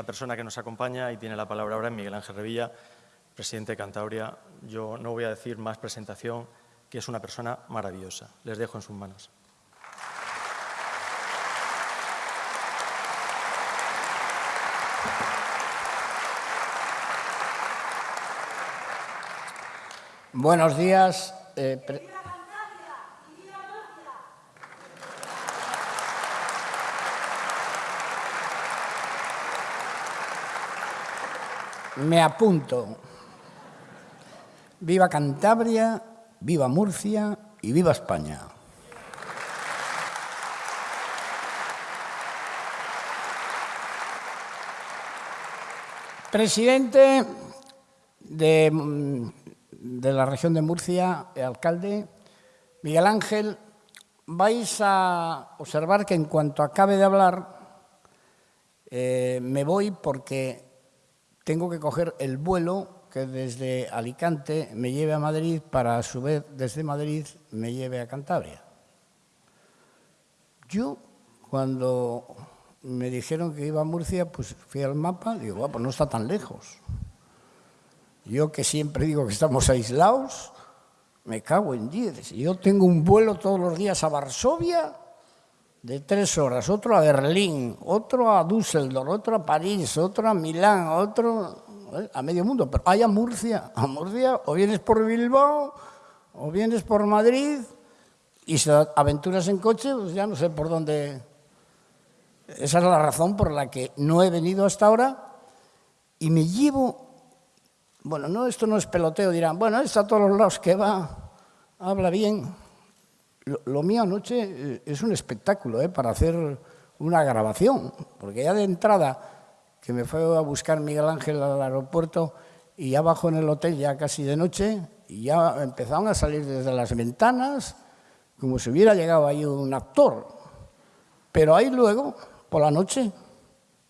la persona que nos acompaña y tiene la palabra ahora es Miguel Ángel Revilla, presidente de Cantabria. Yo no voy a decir más presentación, que es una persona maravillosa. Les dejo en sus manos. Buenos días. Eh, Me apunto. Viva Cantabria, viva Murcia y viva España. Presidente de, de la región de Murcia, alcalde, Miguel Ángel, vais a observar que en cuanto acabe de hablar, eh, me voy porque tengo que coger el vuelo que desde Alicante me lleve a Madrid para a su vez desde Madrid me lleve a Cantabria. Yo cuando me dijeron que iba a Murcia, pues fui al mapa y digo, bueno, pues no está tan lejos. Yo que siempre digo que estamos aislados, me cago en diez. Yo tengo un vuelo todos los días a Varsovia de tres horas, otro a Berlín, otro a Düsseldorf, otro a París, otro a Milán, otro ¿eh? a medio mundo. Pero hay a Murcia, a Murcia, o vienes por Bilbao, o vienes por Madrid, y si aventuras en coche, pues ya no sé por dónde. Esa es la razón por la que no he venido hasta ahora y me llevo. Bueno, no, esto no es peloteo, dirán, bueno, está a todos los lados que va, habla bien. Lo, mío anoche eh, es un espectáculo ¿eh? para hacer una grabación, porque ya de entrada que me fue a buscar Miguel Ángel al aeropuerto y ya bajo en el hotel ya casi de noche y ya empezaron a salir desde las ventanas como si hubiera llegado ahí un actor. Pero ahí luego, por la noche,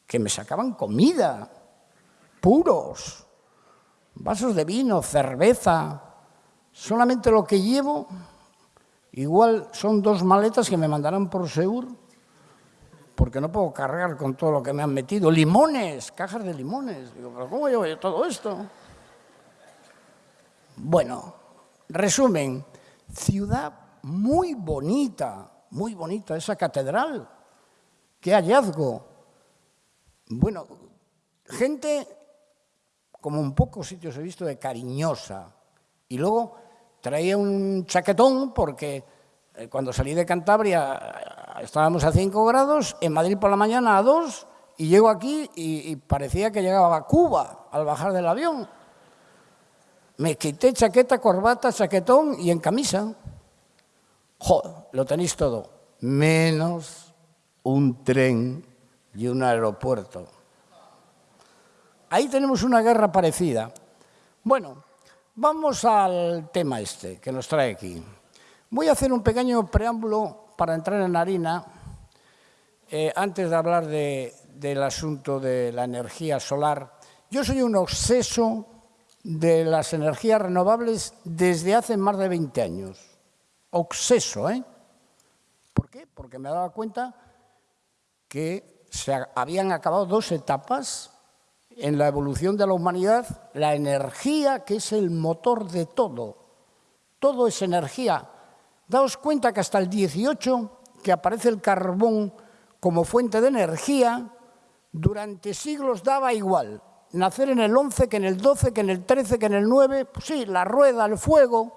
que me sacaban comida, puros, vasos de vino, cerveza, solamente lo que llevo Igual son dos maletas que me mandarán por Seur, porque no puedo cargar con todo lo que me han metido. Limones, cajas de limones. Digo, ¿pero cómo llevo yo todo esto? Bueno, resumen, ciudad muy bonita, muy bonita, esa catedral. Qué hallazgo. Bueno, gente, como en pocos sitios he visto, de cariñosa. Y luego traía un chaquetón porque eh, cuando salí de Cantabria eh, estábamos a 5 grados, en Madrid por la mañana a 2 y llego aquí y, parecía que llegaba a Cuba al bajar del avión. Me quité chaqueta, corbata, chaquetón y en camisa. Joder, lo tenéis todo, menos un tren y un aeropuerto. Ahí tenemos una guerra parecida. Bueno, Vamos al tema este que nos trae aquí. Voy a hacer un pequeño preámbulo para entrar en harina eh, antes de hablar del asunto de la energía solar. Yo soy un obseso de las energías renovables desde hace más de 20 años. Obseso, ¿eh? ¿Por qué? Porque me dado cuenta que se habían acabado dos etapas en la evolución de la humanidad la energía que es el motor de todo. Todo es energía. Daos cuenta que hasta el 18, que aparece el carbón como fuente de energía, durante siglos daba igual. Nacer en el 11, que en el 12, que en el 13, que en el 9, pues sí, la rueda, el fuego,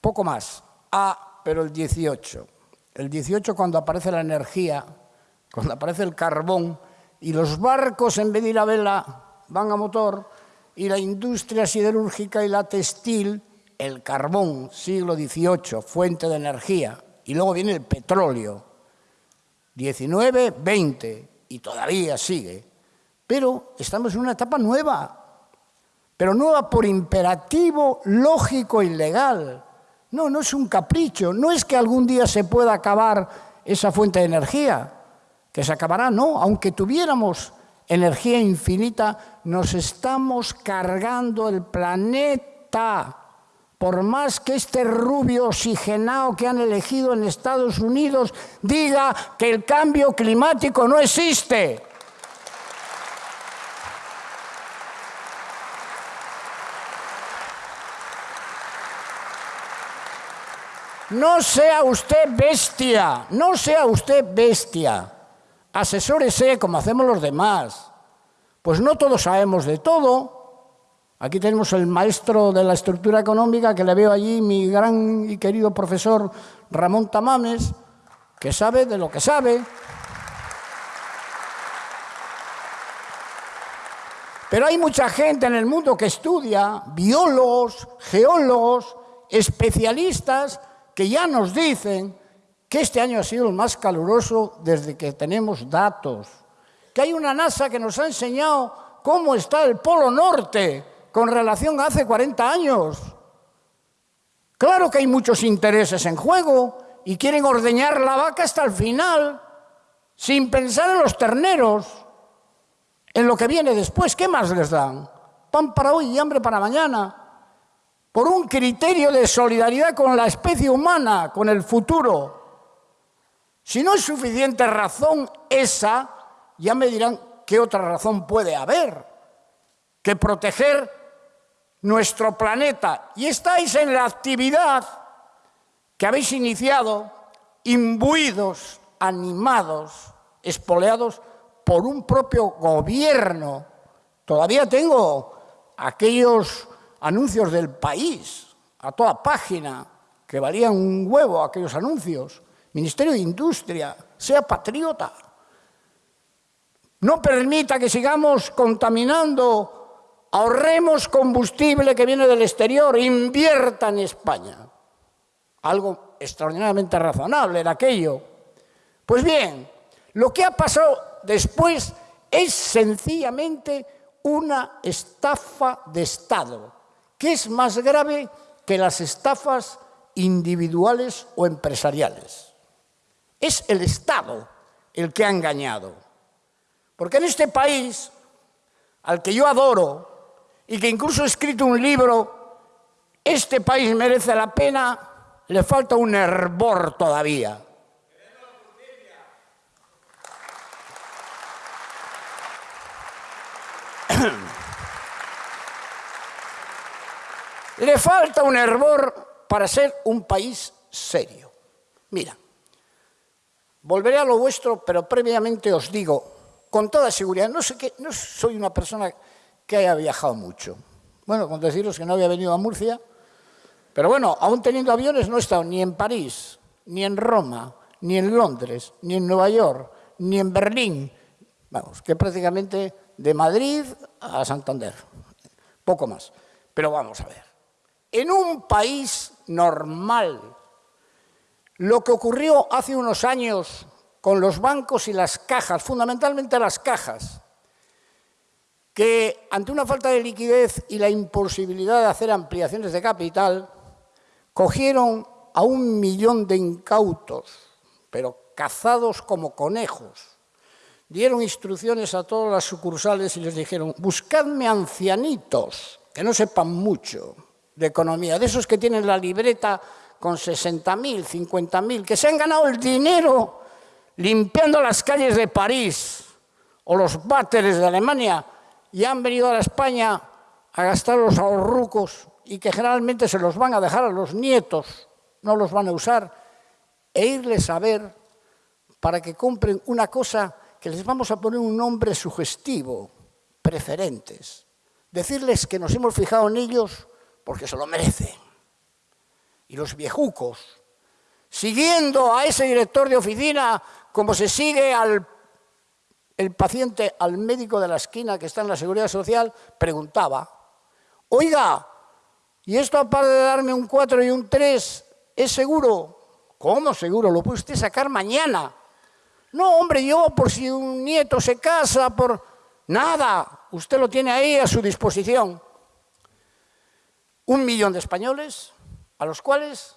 poco más. Ah, pero el 18. El 18 cuando aparece la energía, cuando aparece el carbón, y los barcos en vez de ir a vela van a motor y la industria siderúrgica y la textil, el carbón, siglo XVIII, fuente de energía, y luego viene el petróleo, 19, 20, y todavía sigue. Pero estamos en una etapa nueva, pero nueva por imperativo lógico y legal. No, no es un capricho, no es que algún día se pueda acabar esa fuente de energía, que se acabará. No, aunque tuviéramos energía infinita, nos estamos cargando el planeta. Por más que este rubio oxigenado que han elegido en Estados Unidos diga que el cambio climático no existe. No sea usted bestia, no sea usted bestia. Asesórese como hacemos los demás. Pues no todos sabemos de todo. Aquí tenemos el maestro de la estructura económica que le veo allí, mi gran y querido profesor Ramón Tamames, que sabe de lo que sabe. Pero hay mucha gente en el mundo que estudia, biólogos, geólogos, especialistas, que ya nos dicen que este año ha sido el más caluroso desde que tenemos datos, que hay una NASA que nos ha enseñado cómo está el Polo Norte con relación a hace 40 años. Claro que hay muchos intereses en juego y quieren ordeñar la vaca hasta el final, sin pensar en los terneros en lo que viene después, ¿qué más les dan? Pan para hoy y hambre para mañana. Por un criterio de solidaridad con la especie humana, con el futuro. Si no es suficiente razón esa, ya me dirán qué otra razón puede haber que proteger nuestro planeta. Y estáis en la actividad que habéis iniciado, imbuidos, animados, espoleados por un propio gobierno. Todavía tengo aquellos anuncios del país, a toda página, que valían un huevo aquellos anuncios. Ministerio de Industria, sea patriota. No permita que sigamos contaminando, ahorremos combustible que viene del exterior, invierta en España. Algo extraordinariamente razonable era aquello. Pues bien, lo que ha pasado después es sencillamente una estafa de Estado, que es más grave que las estafas individuales o empresariales. Es el Estado el que ha engañado. Porque en este país, al que yo adoro y que incluso he escrito un libro, este país merece la pena, le falta un hervor todavía. Le falta un hervor para ser un país serio. Mira, volveré a lo vuestro, pero previamente os digo, con toda seguridad, no sé qué, no soy una persona que haya viajado mucho. Bueno, con deciros que no había venido a Murcia, pero bueno, aún teniendo aviones no he estado ni en París, ni en Roma, ni en Londres, ni en Nueva York, ni en Berlín. Vamos, que prácticamente de Madrid a Santander, poco más. Pero vamos a ver, en un país normal, lo que ocurrió hace unos años con los bancos y las cajas, fundamentalmente las cajas, que ante una falta de liquidez y la imposibilidad de hacer ampliaciones de capital, cogieron a un millón de incautos, pero cazados como conejos, dieron instrucciones a todas las sucursales y les dijeron, buscadme ancianitos que no sepan mucho de economía, de esos que tienen la libreta con 60.000, 50.000, que se han ganado el dinero limpiando las calles de París o los váteres de Alemania y han venido a la España a gastar los ahorrucos y que generalmente se los van a dejar a los nietos, no los van a usar, e irles a ver para que compren una cosa que les vamos a poner un nombre sugestivo, preferentes. Decirles que nos hemos fijado en ellos porque se lo merecen. Y los viejucos, siguiendo a ese director de oficina como se sigue al el paciente, al médico de la esquina que está en la Seguridad Social, preguntaba, oiga, ¿y esto aparte de darme un 4 y un 3, es seguro? ¿Cómo seguro? Lo puede usted sacar mañana. No, hombre, yo por si un nieto se casa, por nada, usted lo tiene ahí a su disposición. Un millón de españoles a los cuales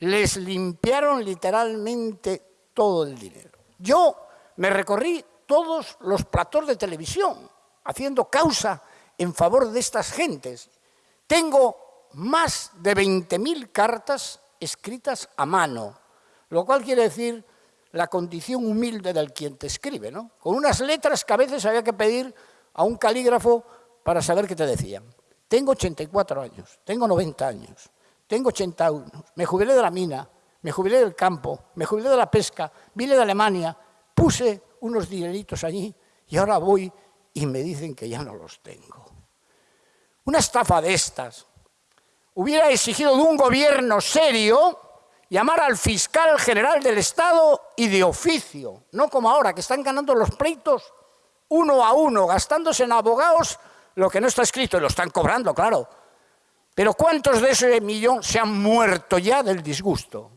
les limpiaron literalmente todo el dinero. Yo me recorrí todos los platos de televisión haciendo causa en favor de estas gentes. Tengo más de 20.000 cartas escritas a mano, lo cual quiere decir la condición humilde del quien te escribe, ¿no? Con unas letras que a veces había que pedir a un calígrafo para saber qué te decían. Tengo 84 años, tengo 90 años, tengo 81, me jubilé de la mina, me jubilé del campo, me jubilé de la pesca, vine de Alemania, puse unos dineritos allí y ahora voy y me dicen que ya no los tengo. Una estafa de estas hubiera exigido de un gobierno serio llamar al fiscal general del Estado y de oficio, no como ahora, que están ganando los pleitos uno a uno, gastándose en abogados lo que no está escrito, y lo están cobrando, claro. Pero ¿cuántos de ese millón se han muerto ya del disgusto?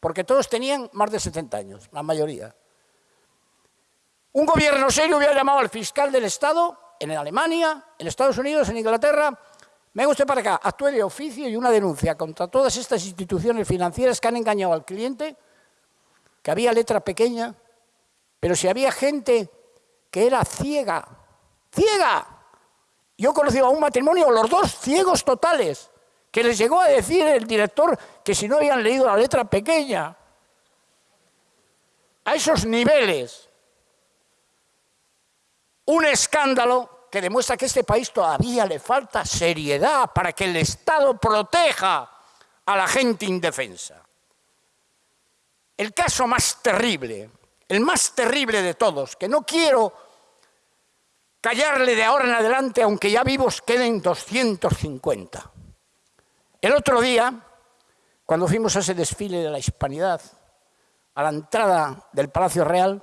Porque todos tenían más de 70 años, la mayoría. Un gobierno serio hubiera llamado al fiscal del Estado en Alemania, en Estados Unidos, en Inglaterra, venga usted para acá, actúe de oficio y una denuncia contra todas estas instituciones financieras que han engañado al cliente, que había letra pequeña, pero si había gente que era ciega, ciega. Yo conocí a un matrimonio, los dos ciegos totales, que les llegó a decir el director que si no habían leído la letra pequeña. A esos niveles. Un escándalo que demuestra que a este país todavía le falta seriedad para que el Estado proteja a la gente indefensa. El caso más terrible el más terrible de todos, que no quiero callarle de ahora en adelante, aunque ya vivos queden 250. El otro día, cuando fuimos a ese desfile de la hispanidad, a la entrada del Palacio Real,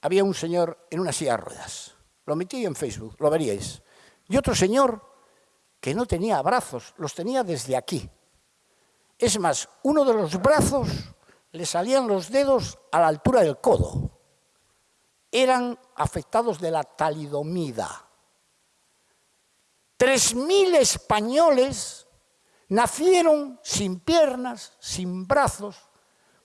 había un señor en una silla de ruedas. Lo metí en Facebook, lo veríais. Y otro señor que no tenía brazos, los tenía desde aquí. Es más, uno de los brazos le salían los dedos a la altura del codo. Eran afectados de la talidomida. Tres mil españoles nacieron sin piernas, sin brazos,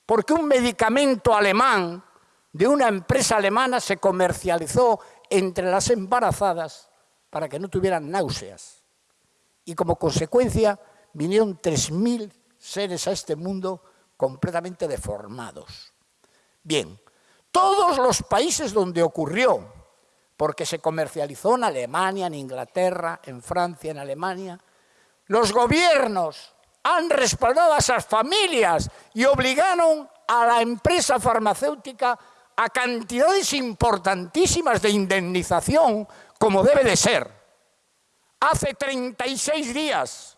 porque un medicamento alemán de una empresa alemana se comercializó entre las embarazadas para que no tuvieran náuseas. Y como consecuencia vinieron tres mil seres a este mundo completamente deformados. Bien, todos los países donde ocurrió, porque se comercializó en Alemania, en Inglaterra, en Francia, en Alemania, los gobiernos han respaldado a esas familias y obligaron a la empresa farmacéutica a cantidades importantísimas de indemnización, como debe de ser. Hace 36 días,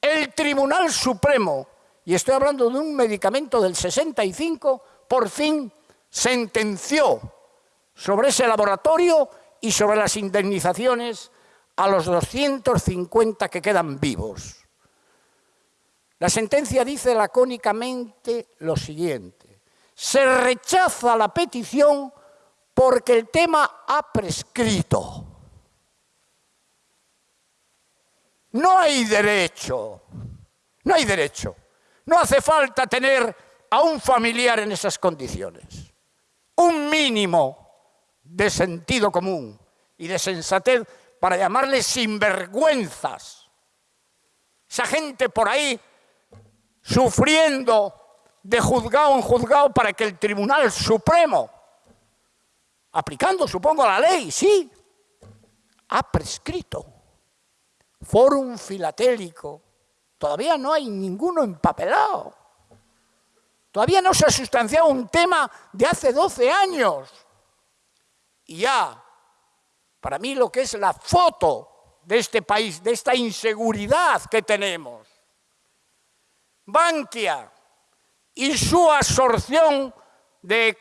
el Tribunal Supremo y estoy hablando de un medicamento del 65, por fin sentenció sobre ese laboratorio y sobre las indemnizaciones a los 250 que quedan vivos. La sentencia dice lacónicamente lo siguiente. Se rechaza la petición porque el tema ha prescrito. No hay derecho, no hay derecho no hace falta tener a un familiar en esas condiciones. Un mínimo de sentido común y de sensatez para llamarle sinvergüenzas. Esa gente por ahí sufriendo de juzgado en juzgado para que el Tribunal Supremo, aplicando supongo la ley, sí, ha prescrito. Fórum filatélico Todavía no hay ninguno empapelado. Todavía no se ha sustanciado un tema de hace 12 años. Y ya, para mí lo que es la foto de este país, de esta inseguridad que tenemos, Bankia y su absorción de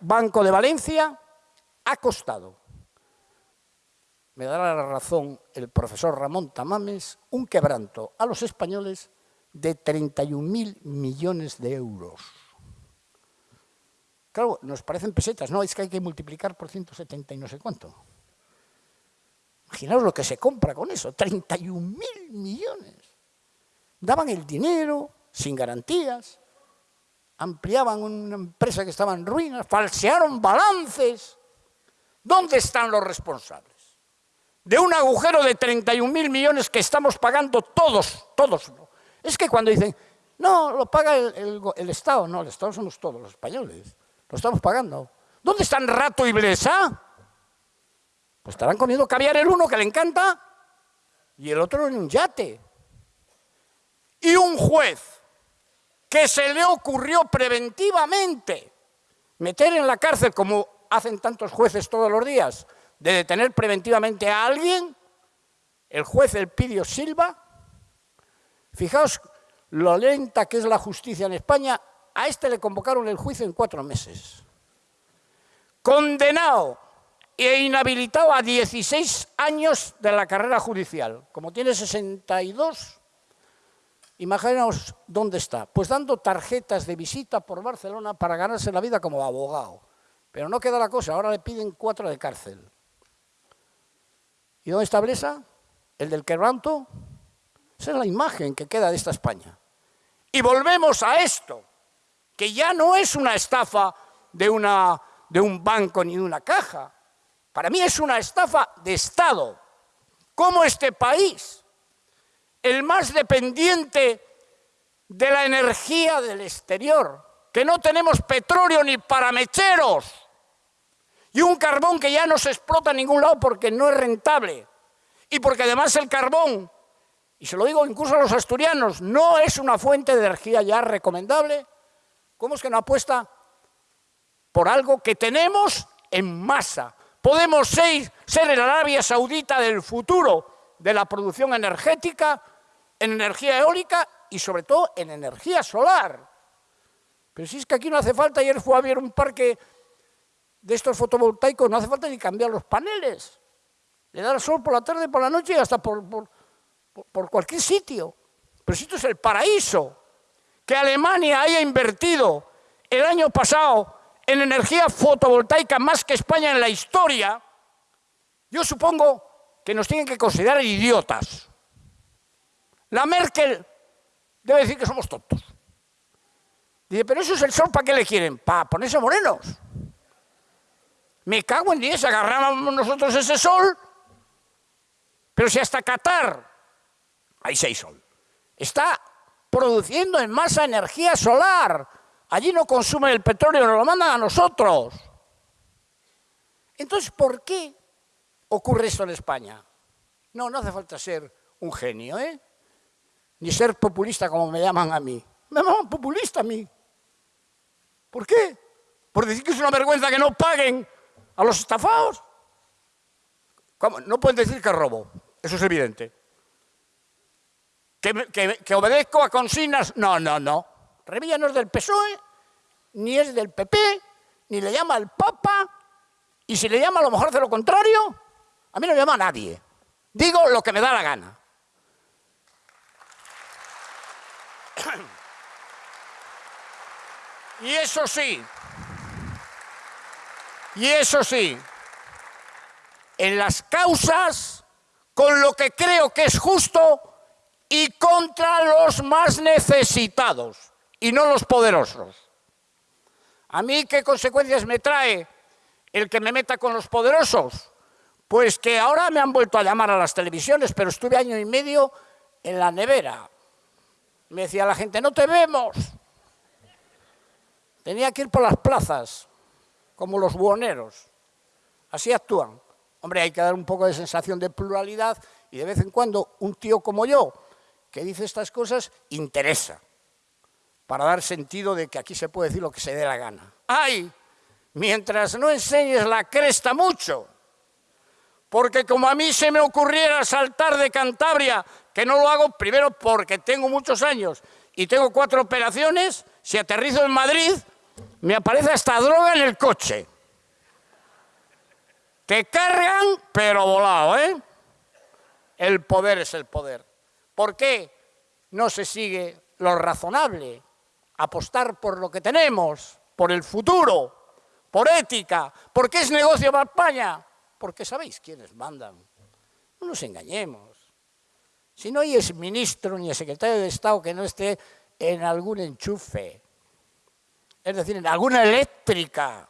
Banco de Valencia ha costado me dará la razón el profesor Ramón Tamames, un quebranto a los españoles de 31.000 millones de euros. Claro, nos parecen pesetas, no, es que hay que multiplicar por 170 y no sé cuánto. Imaginaos lo que se compra con eso, 31.000 millones. Daban el dinero sin garantías, ampliaban una empresa que estaba en ruinas, falsearon balances. ¿Dónde están los responsables? de un agujero de 31 mil millones que estamos pagando todos, todos. Es que cuando dicen, no, lo paga el, Estado, no, el Estado somos todos los españoles, lo estamos pagando. ¿Dónde están Rato y Blesa? Pues estarán comiendo caviar el uno que le encanta y el otro en un yate. y un juez que se le ocurrió preventivamente meter en la cárcel, como hacen tantos jueces todos los días, de detener preventivamente a alguien, el juez Elpidio Silva, fijaos lo lenta que es la justicia en España, a este le convocaron el juicio en cuatro meses. Condenado e inhabilitado a 16 años de la carrera judicial. Como tiene 62, imaginaos dónde está. Pues dando tarjetas de visita por Barcelona para ganarse la vida como abogado. Pero no queda la cosa, ahora le piden cuatro de cárcel. ¿Y dónde está Blesa? El del quebranto. Esa es la imagen que queda de esta España. Y volvemos a esto, que ya no es una estafa de, un banco ni de una caja. Para mí es una estafa de Estado. Como este país, el más dependiente de la energía del exterior, que no tenemos petróleo ni para mecheros, y un carbón que ya no se explota en ningún lado porque no es rentable, y porque además el carbón y se lo digo incluso a los asturianos, no es una fuente de energía ya recomendable, ¿cómo es que no apuesta por algo que tenemos en masa? Podemos ser, ser el Arabia Saudita del futuro de la producción energética, en energía eólica y sobre todo en energía solar. Pero si es que aquí no hace falta, ayer fue a ver un parque de estos fotovoltaicos, no hace falta ni cambiar los paneles. Le da el sol por la tarde, por la noche y hasta por, por cualquier sitio. Pero esto es el paraíso, que Alemania haya invertido el año pasado en energía fotovoltaica más que España en la historia, yo supongo que nos tienen que considerar idiotas. La Merkel debe decir que somos tontos. Dice, pero eso es el sol, ¿para qué le quieren? Para ponerse morenos. Me cago en 10, agarramos nosotros ese sol, pero si hasta Qatar hay seis sol. Está produciendo en masa energía solar. Allí no consumen el petróleo, nos lo mandan a nosotros. Entonces, ¿por qué ocurre esto en España? No, no hace falta ser un genio, ¿eh? Ni ser populista como me llaman a mí. Me llaman populista a mí. ¿Por qué? Por decir que es una vergüenza que no paguen a los estafados. No pueden decir que robo, eso es evidente que, obedezco a consignas. No, no, no. Revilla no es del PSOE, ni es del PP, ni le llama al Papa, y si le llama a lo mejor hace lo contrario, a mí no me llama a nadie. Digo lo que me da la gana. Y eso sí, y eso sí, en las causas, con lo que creo que es justo, y contra los más necesitados y no los poderosos. ¿A mí qué consecuencias me trae el que me meta con los poderosos? Pues que ahora me han vuelto a llamar a las televisiones, pero estuve año y medio en la nevera. Me decía la gente, no te vemos. Tenía que ir por las plazas, como los buhoneros. Así actúan. Hombre, hay que dar un poco de sensación de pluralidad y de vez en cuando un tío como yo, que dice estas cosas interesa, para dar sentido de que aquí se puede decir lo que se dé la gana. ¡Ay! Mientras no enseñes la cresta mucho, porque como a mí se me ocurriera saltar de Cantabria, que no lo hago primero porque tengo muchos años y tengo cuatro operaciones, si aterrizo en Madrid, me aparece esta droga en el coche. Te cargan, pero volado, ¿eh? El poder es el poder. ¿Por qué no se sigue lo razonable? Apostar por lo que tenemos, por el futuro, por ética. ¿Por qué es negocio para España? Porque sabéis quiénes mandan. No nos engañemos. Si no hay ministro ni el secretario de Estado que no esté en algún enchufe, es decir, en alguna eléctrica,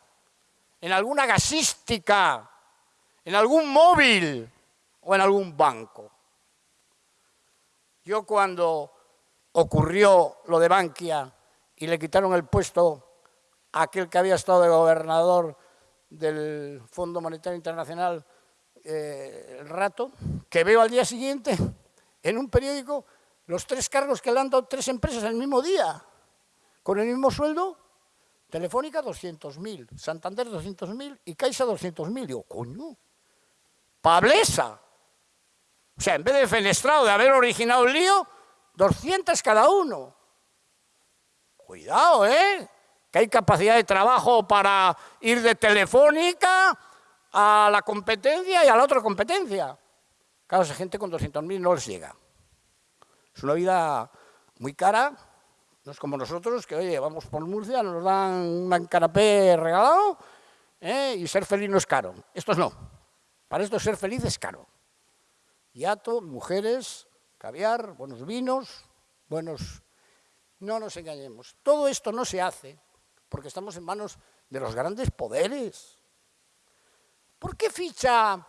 en alguna gasística, en algún móvil o en algún banco. Yo cuando ocurrió lo de Bankia y le quitaron el puesto a aquel que había estado de gobernador del Fondo Monetario Internacional eh, el rato, que veo al día siguiente en un periódico los tres cargos que le han dado tres empresas el mismo día, con el mismo sueldo, Telefónica 200.000, Santander 200.000 y Caixa 200.000. Digo, coño, Pablesa. O sea, en vez de fenestrado de haber originado el lío, 200 cada uno. Cuidado, ¿eh? Que hay capacidad de trabajo para ir de Telefónica a la competencia y a la otra competencia. Claro, esa gente con 200.000 no les llega. Es una vida muy cara, no es como nosotros, que oye, vamos por Murcia, nos dan un canapé regalado ¿eh? y ser feliz no es caro. Estos no. Para esto ser feliz es caro. Yato, mujeres, caviar, buenos vinos, buenos... No nos engañemos. Todo esto no se hace porque estamos en manos de los grandes poderes. ¿Por qué ficha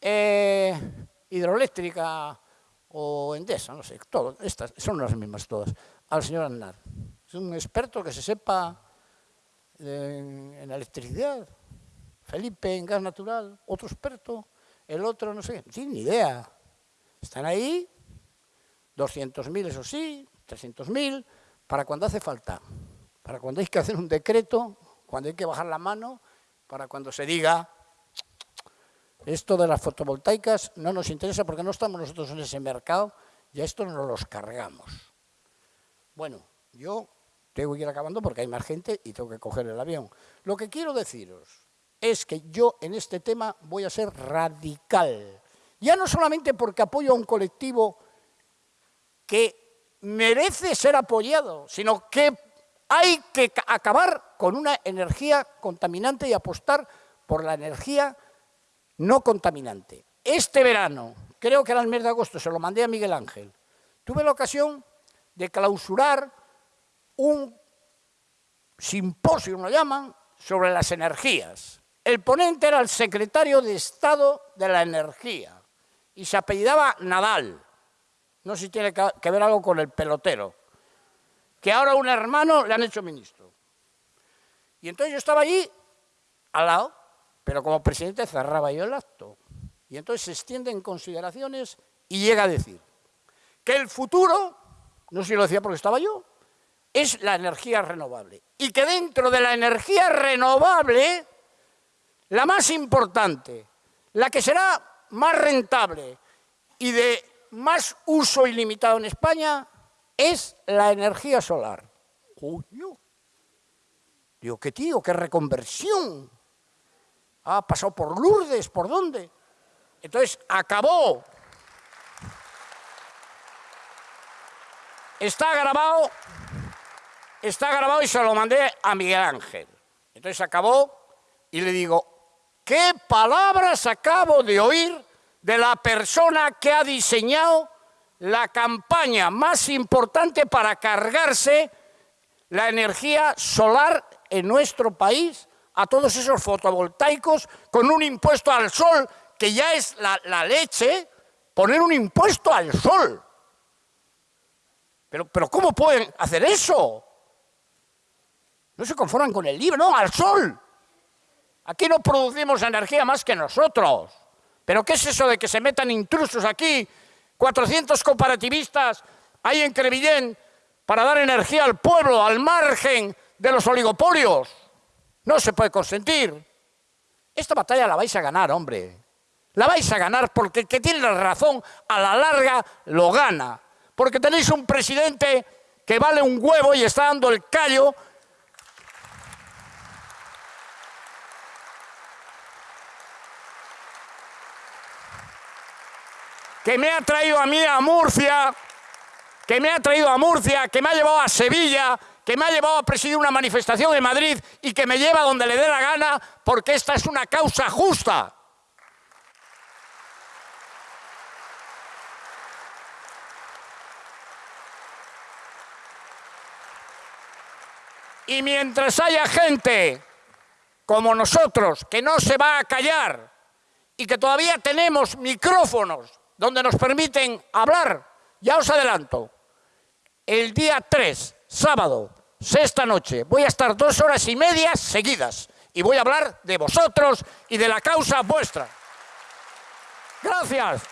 eh, hidroeléctrica o Endesa? No sé, todo, estas son las mismas todas. Al señor Aznar. Es un experto que se sepa en electricidad. Felipe en gas natural, otro experto, el otro no sé, no tiene ni idea. Están ahí, 200.000 eso sí, 300.000, para cuando hace falta, para cuando hay que hacer un decreto, cuando hay que bajar la mano, para cuando se diga, esto de las fotovoltaicas no nos interesa porque no estamos nosotros en ese mercado y a esto nos los cargamos. Bueno, yo tengo que ir acabando porque hay más gente y tengo que coger el avión. Lo que quiero deciros es que yo en este tema voy a ser radical. Ya no solamente porque apoyo a un colectivo que merece ser apoyado, sino que hay que acabar con una energía contaminante y apostar por la energía no contaminante. Este verano, creo que era el mes de agosto, se lo mandé a Miguel Ángel, tuve la ocasión de clausurar un simposio, lo llaman, sobre las energías. El ponente era el secretario de Estado de la Energía y se apellidaba Nadal. No sé si tiene que ver algo con el pelotero. Que ahora un hermano le han hecho ministro. Y entonces yo estaba allí, al lado, pero como presidente cerraba yo el acto. Y entonces se extienden consideraciones y llega a decir que el futuro, no sé si lo decía porque estaba yo, es la energía renovable. Y que dentro de la energía renovable la más importante, la que será más rentable y de más uso ilimitado en España, es la energía solar. Coño. Digo, qué tío, qué reconversión. Ha pasado por Lourdes, ¿por dónde? Entonces, acabó. Está grabado, está grabado y se lo mandé a Miguel Ángel. Entonces acabó y le digo, ¿Qué palabras acabo de oír de la persona que ha diseñado la campaña más importante para cargarse la energía solar en nuestro país a todos esos fotovoltaicos con un impuesto al sol que ya es la, leche, poner un impuesto al sol. Pero, pero ¿cómo pueden hacer eso? No se conforman con el libro, no, al sol. Aquí no producimos energía más que nosotros. ¿Pero qué es eso de que se metan intrusos aquí? 400 cooperativistas ahí en Crevillén para dar energía al pueblo, al margen de los oligopolios. No se puede consentir. Esta batalla la vais a ganar, hombre. La vais a ganar porque el que tiene la razón a la larga lo gana. Porque tenéis un presidente que vale un huevo y está dando el callo que me ha traído a mí a Murcia, que me ha traído a Murcia, que me ha llevado a Sevilla, que me ha llevado a presidir una manifestación en Madrid y que me lleva donde le dé la gana porque esta es una causa justa. Y mientras haya gente como nosotros que no se va a callar y que todavía tenemos micrófonos donde nos permiten hablar, ya os adelanto, el día 3, sábado, sexta noche, voy a estar dos horas y media seguidas y voy a hablar de vosotros y de la causa vuestra. Gracias.